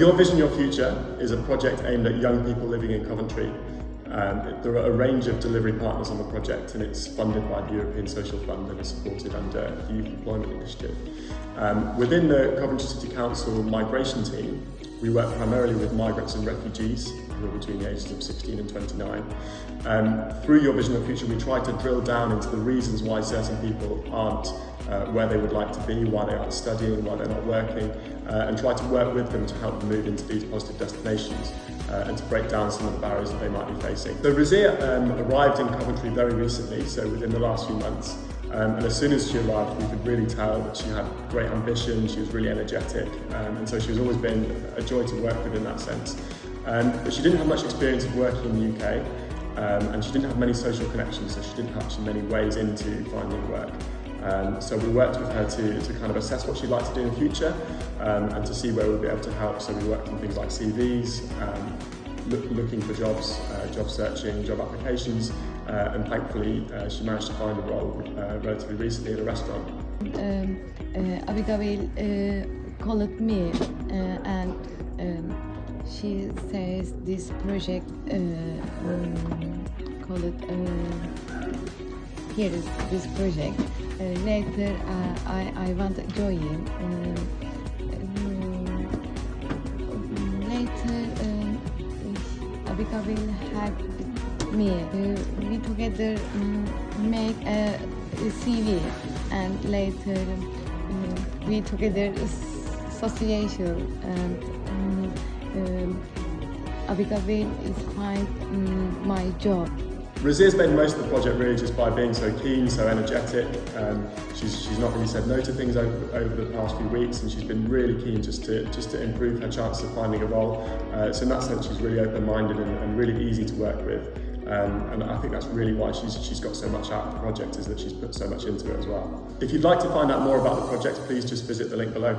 Your Vision, Your Future is a project aimed at young people living in Coventry. Um, there are a range of delivery partners on the project and it's funded by the European Social Fund and is supported under the Youth Employment Initiative. Um, within the Coventry City Council migration team, we work primarily with migrants and refugees who are between the ages of 16 and 29. Um, through Your Vision Your Future, we try to drill down into the reasons why certain people aren't uh, where they would like to be, why they aren't studying, why they're not working, uh, and try to work with them to help them move into these positive destinations uh, and to break down some of the barriers that they might be facing. So Razia um, arrived in Coventry very recently, so within the last few months, um, and as soon as she arrived, we could really tell that she had great ambition, she was really energetic, um, and so she has always been a joy to work with in that sense. Um, but she didn't have much experience of working in the UK, um, and she didn't have many social connections, so she didn't have many ways into finding work. Um, so we worked with her to, to kind of assess what she'd like to do in the future um, and to see where we'd be able to help. So we worked on things like CVs, um, look, looking for jobs, uh, job searching, job applications, uh, and thankfully uh, she managed to find a role uh, relatively recently at a restaurant. Um, uh, Abigail uh, called me uh, and um, she says this project uh, um, called uh, here is this project. Uh, later uh, I, I want to join. Uh, um, later uh, Abigail had me. Uh, we together um, make a, CV and later um, we together association and um, um, Abigail is find um, my job. Razia's made most of the project really just by being so keen, so energetic. Um, she's, she's not really said no to things over, over the past few weeks and she's been really keen just to, just to improve her chances of finding a role. Uh, so in that sense she's really open-minded and, and really easy to work with. Um, and I think that's really why she's, she's got so much out of the project is that she's put so much into it as well. If you'd like to find out more about the project, please just visit the link below.